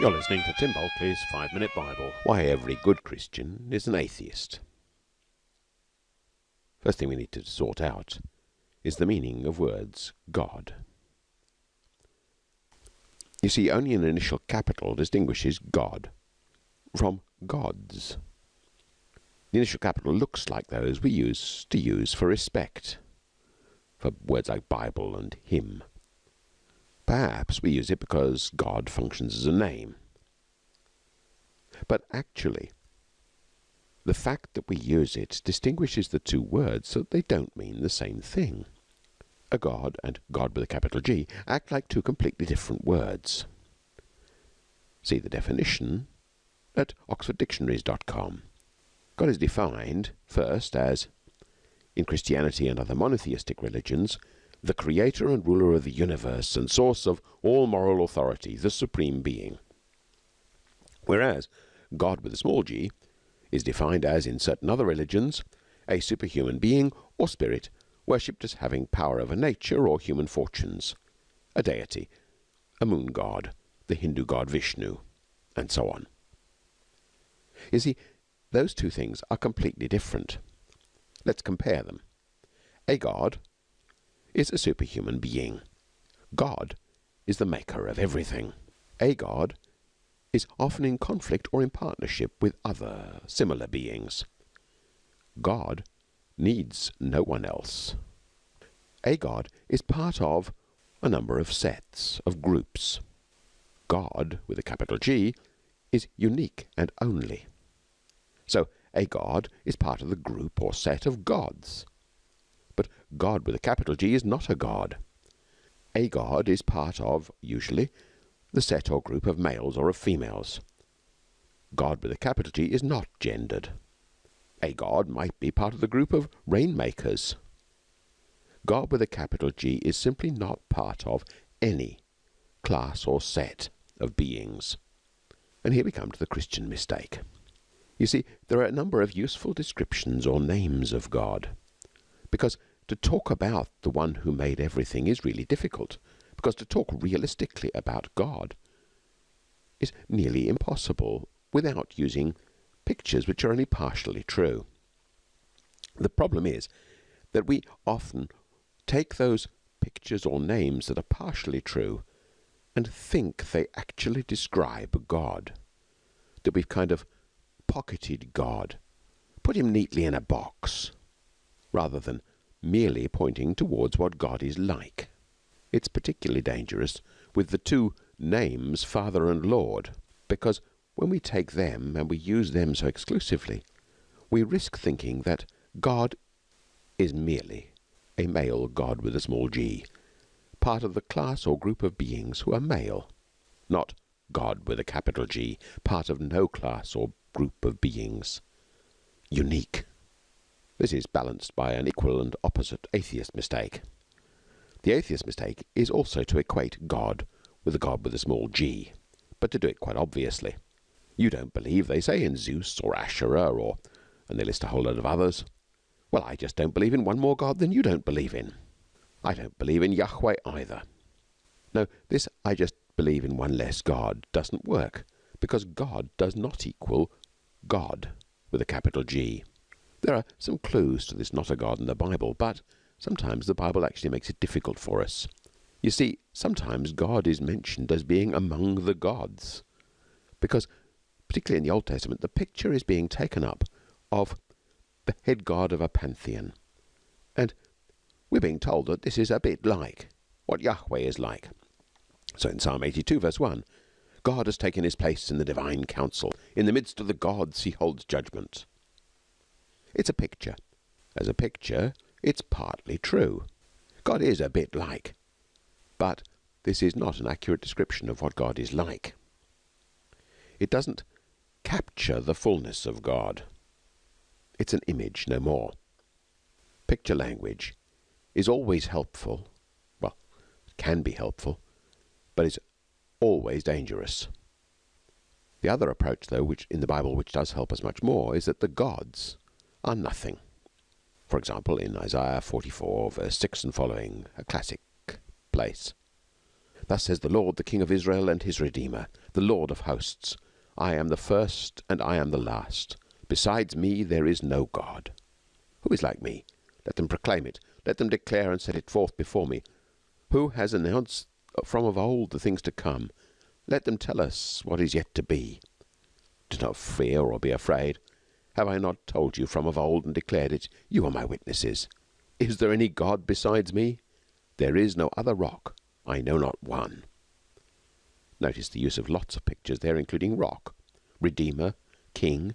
You're listening to Tim Bulkeley's Five Minute Bible. Why every good Christian is an atheist. First thing we need to sort out is the meaning of words God. You see, only an initial capital distinguishes God from gods. The initial capital looks like those we use to use for respect, for words like Bible and hymn. Perhaps we use it because God functions as a name. But actually, the fact that we use it distinguishes the two words so that they don't mean the same thing. A God and God with a capital G act like two completely different words. See the definition at oxforddictionaries.com. God is defined first as, in Christianity and other monotheistic religions, the creator and ruler of the universe and source of all moral authority, the supreme being. Whereas God with a small g is defined as, in certain other religions, a superhuman being or spirit worshipped as having power over nature or human fortunes, a deity, a moon god, the Hindu god Vishnu, and so on. You see, those two things are completely different. Let's compare them. A god is a superhuman being. God is the maker of everything. A God is often in conflict or in partnership with other similar beings. God needs no one else. A God is part of a number of sets, of groups. God, with a capital G, is unique and only. So, a God is part of the group or set of gods. But God with a capital G is not a God. A God is part of, usually, the set or group of males or of females. God with a capital G is not gendered. A God might be part of the group of rainmakers. God with a capital G is simply not part of any class or set of beings. And here we come to the Christian mistake. You see, there are a number of useful descriptions or names of God, because to talk about the one who made everything is really difficult because to talk realistically about God is nearly impossible without using pictures which are only partially true. The problem is that we often take those pictures or names that are partially true and think they actually describe God. That we've kind of pocketed God, put him neatly in a box, rather than merely pointing towards what God is like. It's particularly dangerous with the two names Father and Lord, because when we take them and we use them so exclusively, we risk thinking that God is merely a male God with a small g, part of the class or group of beings who are male, not God with a capital G, part of no class or group of beings, unique. This is balanced by an equal and opposite atheist mistake. The atheist mistake is also to equate God with a God with a small g, but to do it quite obviously. You don't believe, they say, in Zeus or Asherah or and they list a whole lot of others. Well, I just don't believe in one more God than you don't believe in. I don't believe in Yahweh either. No, this I just believe in one less God doesn't work because God does not equal God with a capital G. There are some clues to this not a God in the Bible, but sometimes the Bible actually makes it difficult for us. You see, sometimes God is mentioned as being among the gods, because, particularly in the Old Testament, the picture is being taken up of the head god of a pantheon. And we're being told that this is a bit like what Yahweh is like. So in Psalm 82, verse 1, God has taken his place in the divine council. In the midst of the gods, he holds judgment. It's a picture. As a picture, it's partly true. God is a bit like. But this is not an accurate description of what God is like. It doesn't capture the fullness of God. It's an image, no more. Picture language is always helpful. Well, it can be helpful, but it's always dangerous. The other approach, though, which in the Bible which does help us much more, is that the gods are nothing. For example, in Isaiah 44, verse 6 and following, a classic place. Thus says the Lord, the King of Israel and his Redeemer, the Lord of hosts I am the first and I am the last. Besides me there is no God. Who is like me? Let them proclaim it. Let them declare and set it forth before me. Who has announced from of old the things to come? Let them tell us what is yet to be. Do not fear or be afraid. Have I not told you from of old and declared it? You are my witnesses. Is there any God besides me? There is no other rock. I know not one. Notice the use of lots of pictures there, including rock, redeemer, king.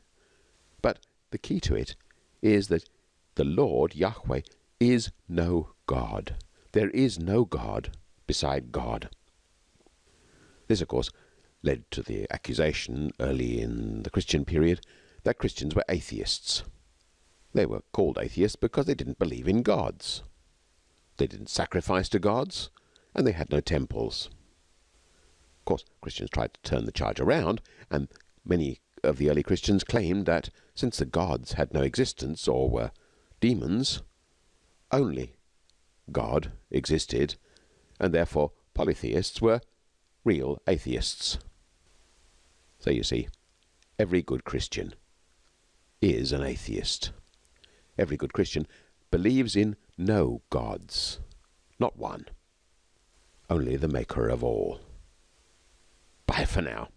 But the key to it is that the Lord, Yahweh, is no God. There is no God beside God. This, of course, led to the accusation early in the Christian period that Christians were atheists. They were called atheists because they didn't believe in gods. They didn't sacrifice to gods, and they had no temples. Of course, Christians tried to turn the charge around, and many of the early Christians claimed that since the gods had no existence or were demons, only God existed, and therefore polytheists were real atheists. So you see, every good Christian is an atheist. Every good Christian believes in no gods, not one, only the maker of all. Bye for now.